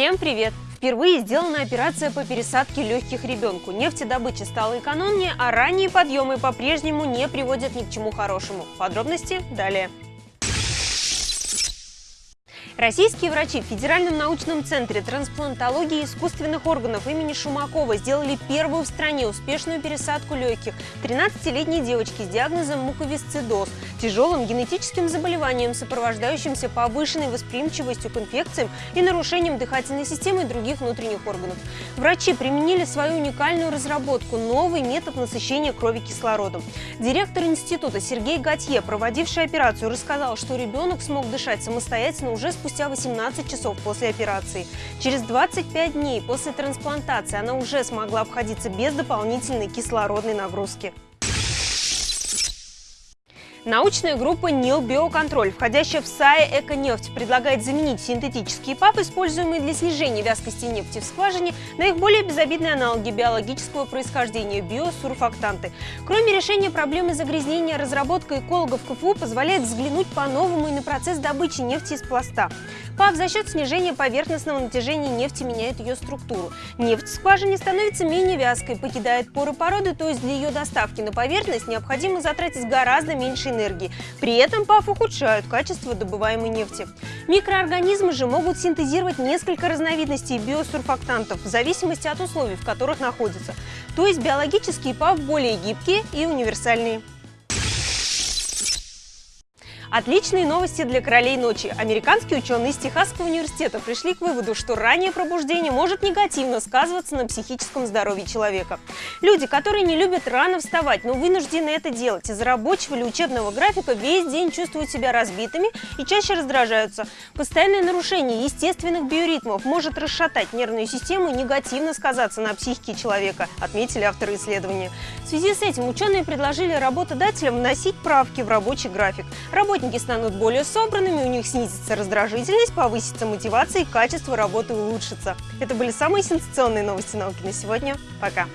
Всем привет! Впервые сделана операция по пересадке легких ребенку. Нефтедобыча стала экономнее, а ранние подъемы по-прежнему не приводят ни к чему хорошему. Подробности далее. Российские врачи в Федеральном научном центре трансплантологии искусственных органов имени Шумакова сделали первую в стране успешную пересадку легких 13-летней девочки с диагнозом муковисцидоз, тяжелым генетическим заболеванием, сопровождающимся повышенной восприимчивостью к инфекциям и нарушением дыхательной системы и других внутренних органов. Врачи применили свою уникальную разработку – новый метод насыщения крови кислородом. Директор института Сергей Готье, проводивший операцию, рассказал, что ребенок смог дышать самостоятельно уже спустя спустя 18 часов после операции. Через 25 дней после трансплантации она уже смогла обходиться без дополнительной кислородной нагрузки. Научная группа НИЛ Биоконтроль, входящая в САИ «Эконефть», предлагает заменить синтетические ПАП, используемые для снижения вязкости нефти в скважине, на их более безобидные аналоги биологического происхождения – биосурфактанты. Кроме решения проблемы загрязнения, разработка экологов КФУ позволяет взглянуть по-новому и на процесс добычи нефти из пласта. ПАП за счет снижения поверхностного натяжения нефти меняет ее структуру. Нефть в скважине становится менее вязкой, покидает поры породы, то есть для ее доставки на поверхность необходимо затратить гораздо меньше энергии. При этом ПАФ ухудшают качество добываемой нефти. Микроорганизмы же могут синтезировать несколько разновидностей биосурфактантов в зависимости от условий, в которых находятся. То есть биологические ПАФ более гибкие и универсальные. Отличные новости для королей ночи. Американские ученые из Техасского университета пришли к выводу, что раннее пробуждение может негативно сказываться на психическом здоровье человека. Люди, которые не любят рано вставать, но вынуждены это делать из-за рабочего или учебного графика, весь день чувствуют себя разбитыми и чаще раздражаются. Постоянное нарушение естественных биоритмов может расшатать нервную систему и негативно сказаться на психике человека, отметили авторы исследования. В связи с этим ученые предложили работодателям вносить правки в рабочий график. Рабочий Работники станут более собранными, у них снизится раздражительность, повысится мотивация и качество работы улучшится. Это были самые сенсационные новости науки на сегодня. Пока!